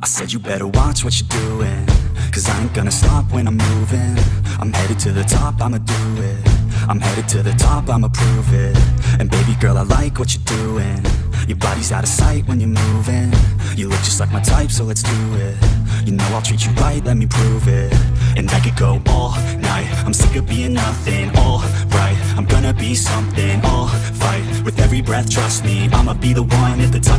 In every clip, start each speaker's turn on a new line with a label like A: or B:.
A: I said you better watch what you're doing Cause I ain't gonna stop when I'm moving. I'm headed to the top, I'ma do it. I'm headed to the top, I'ma prove it. And baby girl, I like what you're doing. Your body's out of sight when you're moving. You look just like my type, so let's do it. You know I'll treat you right, let me prove it. And I could go all night. I'm sick of being nothing, alright I'm gonna be something, I'll fight. With every breath, trust me I'ma be the one at the top,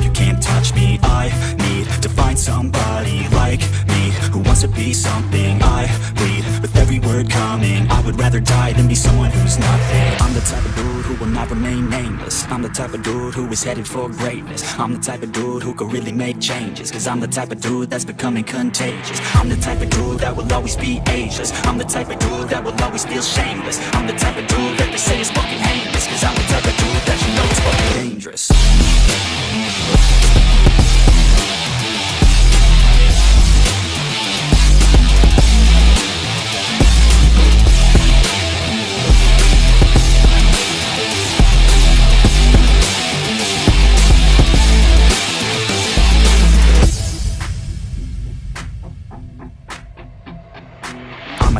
A: be something I bleed With every word coming. I would rather die than be someone who's nothing. I'm the type of dude who will not remain nameless. I'm the type of dude who is headed for greatness. I'm the type of dude who could really make changes Cause I'm the type of dude that's becoming contagious. I'm the type of dude that will always be ageless. I'm the type of dude that will always feel shameless. I'm the type of dude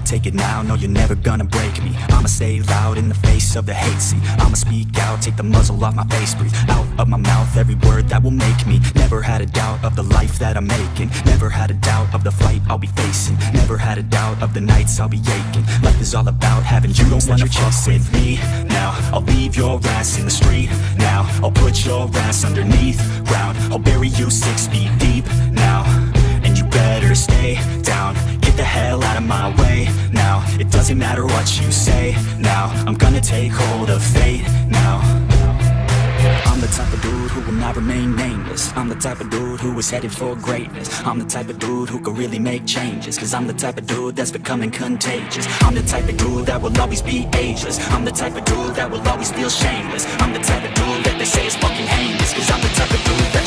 A: take it now, no you're never gonna break me. I'ma say loud in the face of the hate. See, I'ma speak out, take the muzzle off my face Breathe out of my mouth every word that will make me. Never had a doubt of the life that I'm making. Never had a doubt of the fight I'll be facing. Never had a doubt of the nights I'll be aching. Life is all about having you don't wanna fuck with me. Now, I'll leave your ass in the street. Now, I'll put your ass underneath ground. I'll bury you six feet deep now. And you better stay down the hell out of my way. Now It doesn't matter what you say. Now I'm gonna take hold of fate. Now I'm the type of dude who will not remain nameless. I'm the type of dude who is headed for greatness. I'm the type of dude who could really make changes Cause I'm the type of dude that's becoming contagious. I'm the type of dude that will always be ageless. I'm the type of dude that will always feel shameless. I'm the type of dude that they say is fucking heinous Cause I'm the type of dude